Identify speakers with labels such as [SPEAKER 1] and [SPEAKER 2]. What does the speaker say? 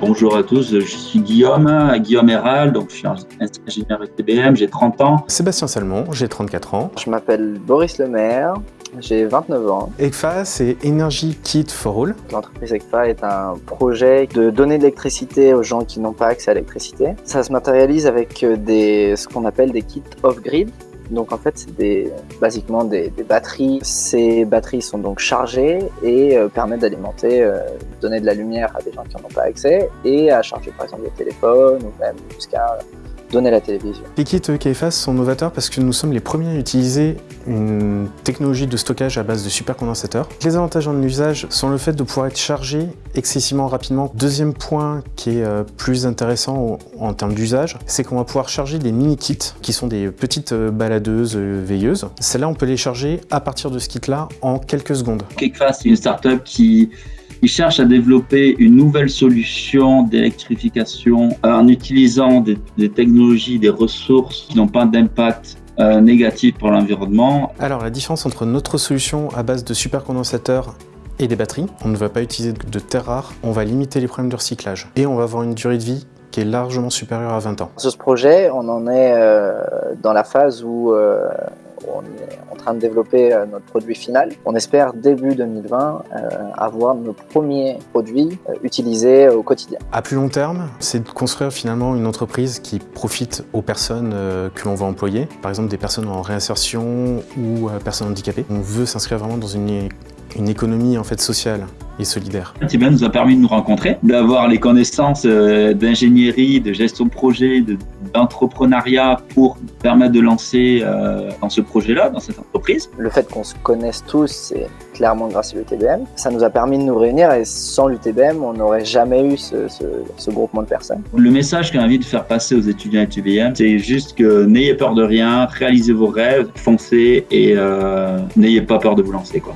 [SPEAKER 1] Bonjour à tous, je suis Guillaume, Guillaume Héral, donc je suis ingénieur TBM, j'ai 30 ans.
[SPEAKER 2] Sébastien Salmon, j'ai 34 ans.
[SPEAKER 3] Je m'appelle Boris Lemaire, j'ai 29 ans.
[SPEAKER 2] ECFA, c'est Energy Kit for All.
[SPEAKER 3] L'entreprise ECFA est un projet de donner de l'électricité aux gens qui n'ont pas accès à l'électricité. Ça se matérialise avec des, ce qu'on appelle des kits off-grid. Donc en fait, c'est des, basiquement des, batteries. Ces batteries sont donc chargées et euh, permettent d'alimenter, euh, donner de la lumière à des gens qui n'en ont pas accès et à charger par exemple des téléphones ou même jusqu'à donner la télévision.
[SPEAKER 2] Les kits KFAS sont novateurs parce que nous sommes les premiers à utiliser une technologie de stockage à base de supercondensateurs. Les avantages en usage sont le fait de pouvoir être chargé excessivement rapidement. Deuxième point qui est euh, plus intéressant en termes d'usage, c'est qu'on va pouvoir charger des mini-kits qui sont des petites euh, baladeuses euh, veilleuses. Celles-là, on peut les charger à partir de ce kit-là en quelques secondes.
[SPEAKER 1] KFAS, c'est une startup qui ils cherchent à développer une nouvelle solution d'électrification euh, en utilisant des, technologies, des ressources qui n'ont pas d'impact euh, négatif pour l'environnement.
[SPEAKER 2] Alors la différence entre notre solution à base de supercondensateurs et des batteries, on ne va pas utiliser de terres rares, on va limiter les problèmes de recyclage et on va avoir une durée de vie qui est largement supérieure à 20 ans.
[SPEAKER 3] Sur ce projet, on en est euh, dans la phase où on est en train de développer euh, notre produit final. On espère début 2020 euh, avoir nos premiers produits euh, utilisés au quotidien.
[SPEAKER 2] À plus long terme, c'est de construire finalement une entreprise qui profite aux personnes que l'on va employer, par exemple des personnes en réinsertion ou personnes handicapées. On veut s'inscrire vraiment dans une une économie en fait sociale et solidaire.
[SPEAKER 1] TBM nous a permis de nous rencontrer, d'avoir les connaissances euh, d'ingénierie, de gestion de projet, d'entrepreneuriat pour permettre de lancer euh, dans ce projet-là, dans cette entreprise.
[SPEAKER 3] Le fait qu'on se connaisse tous, c'est clairement grâce à l'UTBM. Ça nous a permis de nous réunir et sans l'UTBM, on n'aurait jamais eu ce, ce, groupement de personnes.
[SPEAKER 1] Le message qu'on a envie de faire passer aux étudiants UTBM, c'est juste que n'ayez peur de rien, réalisez vos rêves, foncez et euh, n'ayez pas peur de vous lancer. quoi.